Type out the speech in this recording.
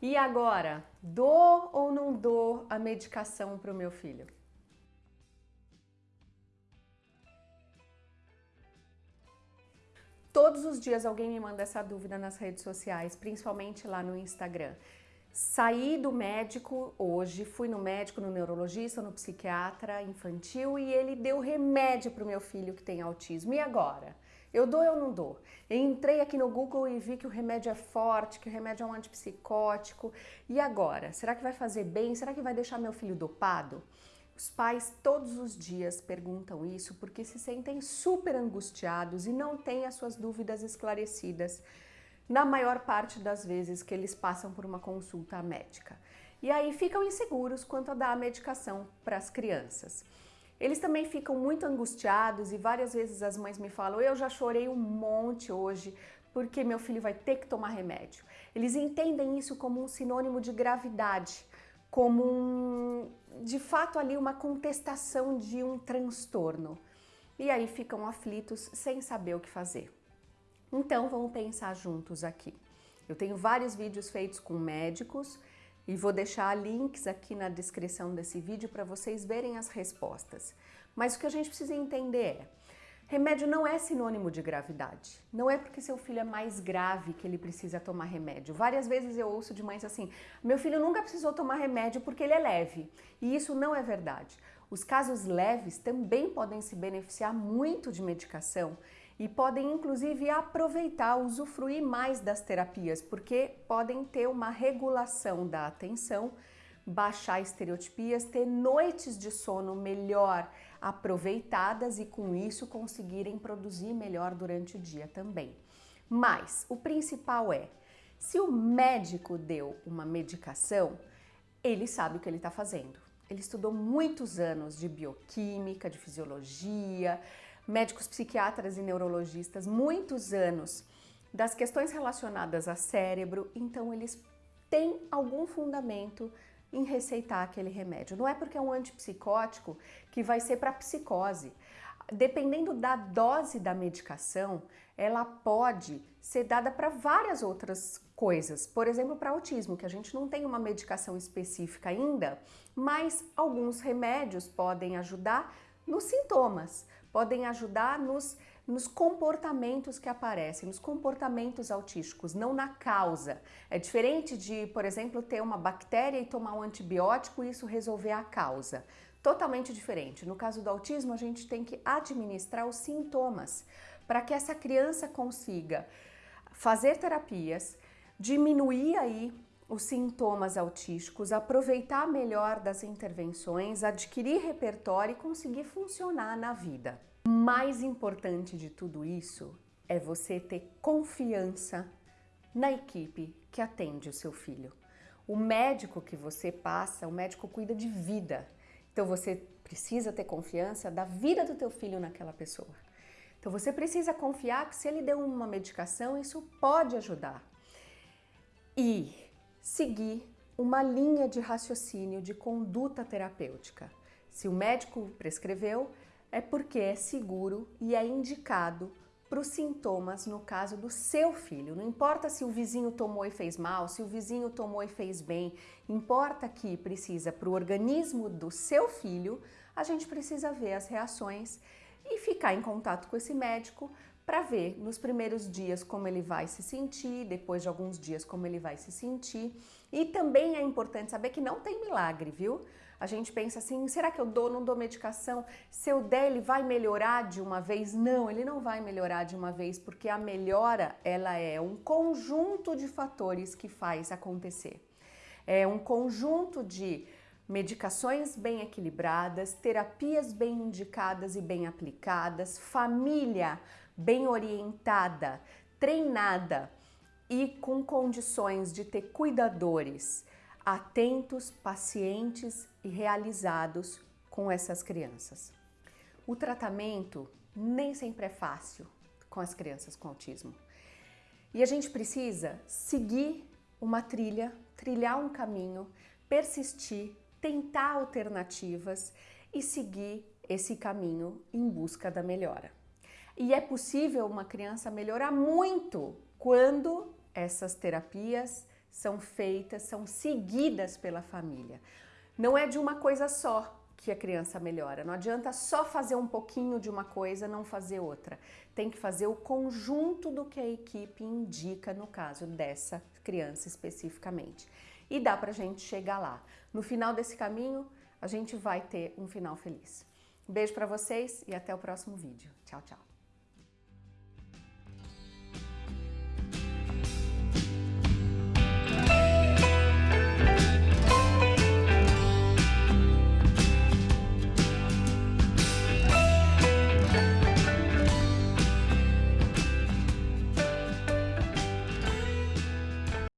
E agora, dou ou não dou a medicação para o meu filho? Todos os dias alguém me manda essa dúvida nas redes sociais, principalmente lá no Instagram. Saí do médico hoje, fui no médico, no neurologista, no psiquiatra infantil e ele deu remédio para o meu filho que tem autismo. E agora? Eu dou ou não dou? Eu entrei aqui no Google e vi que o remédio é forte, que o remédio é um antipsicótico. E agora? Será que vai fazer bem? Será que vai deixar meu filho dopado? Os pais todos os dias perguntam isso porque se sentem super angustiados e não têm as suas dúvidas esclarecidas na maior parte das vezes que eles passam por uma consulta médica. E aí ficam inseguros quanto a dar a medicação para as crianças. Eles também ficam muito angustiados e várias vezes as mães me falam, eu já chorei um monte hoje porque meu filho vai ter que tomar remédio. Eles entendem isso como um sinônimo de gravidade, como um, de fato ali uma contestação de um transtorno. E aí ficam aflitos sem saber o que fazer. Então vamos pensar juntos aqui. Eu tenho vários vídeos feitos com médicos e vou deixar links aqui na descrição desse vídeo para vocês verem as respostas. Mas o que a gente precisa entender é, remédio não é sinônimo de gravidade. Não é porque seu filho é mais grave que ele precisa tomar remédio. Várias vezes eu ouço de mães assim, meu filho nunca precisou tomar remédio porque ele é leve. E isso não é verdade. Os casos leves também podem se beneficiar muito de medicação e podem inclusive aproveitar, usufruir mais das terapias, porque podem ter uma regulação da atenção, baixar estereotipias, ter noites de sono melhor aproveitadas e com isso conseguirem produzir melhor durante o dia também. Mas o principal é, se o médico deu uma medicação, ele sabe o que ele está fazendo. Ele estudou muitos anos de bioquímica, de fisiologia, médicos psiquiatras e neurologistas muitos anos das questões relacionadas a cérebro, então eles têm algum fundamento em receitar aquele remédio. Não é porque é um antipsicótico que vai ser para psicose. Dependendo da dose da medicação, ela pode ser dada para várias outras coisas. Por exemplo, para autismo, que a gente não tem uma medicação específica ainda, mas alguns remédios podem ajudar nos sintomas podem ajudar nos, nos comportamentos que aparecem, nos comportamentos autísticos, não na causa. É diferente de, por exemplo, ter uma bactéria e tomar um antibiótico e isso resolver a causa. Totalmente diferente. No caso do autismo, a gente tem que administrar os sintomas para que essa criança consiga fazer terapias, diminuir aí os sintomas autísticos, aproveitar melhor das intervenções, adquirir repertório e conseguir funcionar na vida. Mais importante de tudo isso é você ter confiança na equipe que atende o seu filho. O médico que você passa, o médico cuida de vida. Então você precisa ter confiança da vida do teu filho naquela pessoa. Então você precisa confiar que se ele deu uma medicação, isso pode ajudar. E seguir uma linha de raciocínio de conduta terapêutica. Se o médico prescreveu, é porque é seguro e é indicado para os sintomas no caso do seu filho. Não importa se o vizinho tomou e fez mal, se o vizinho tomou e fez bem, importa que precisa para o organismo do seu filho, a gente precisa ver as reações e ficar em contato com esse médico para ver nos primeiros dias como ele vai se sentir, depois de alguns dias como ele vai se sentir. E também é importante saber que não tem milagre, viu? A gente pensa assim, será que eu dou, não dou medicação? Se eu der, ele vai melhorar de uma vez? Não, ele não vai melhorar de uma vez, porque a melhora, ela é um conjunto de fatores que faz acontecer. É um conjunto de medicações bem equilibradas, terapias bem indicadas e bem aplicadas, família bem orientada, treinada e com condições de ter cuidadores atentos, pacientes e realizados com essas crianças. O tratamento nem sempre é fácil com as crianças com autismo. E a gente precisa seguir uma trilha, trilhar um caminho, persistir, tentar alternativas e seguir esse caminho em busca da melhora. E é possível uma criança melhorar muito quando essas terapias são feitas, são seguidas pela família. Não é de uma coisa só que a criança melhora. Não adianta só fazer um pouquinho de uma coisa, não fazer outra. Tem que fazer o conjunto do que a equipe indica no caso dessa criança especificamente. E dá pra gente chegar lá. No final desse caminho, a gente vai ter um final feliz. Beijo para vocês e até o próximo vídeo. Tchau, tchau.